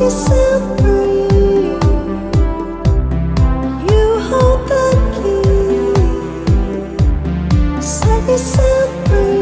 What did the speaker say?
yourself free.